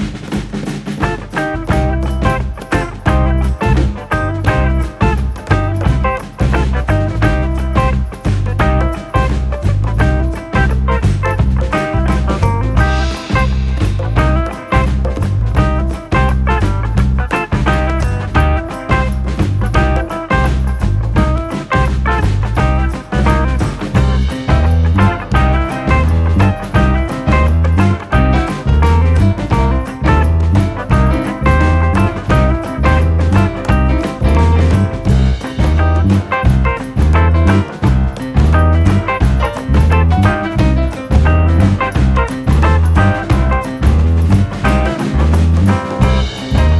you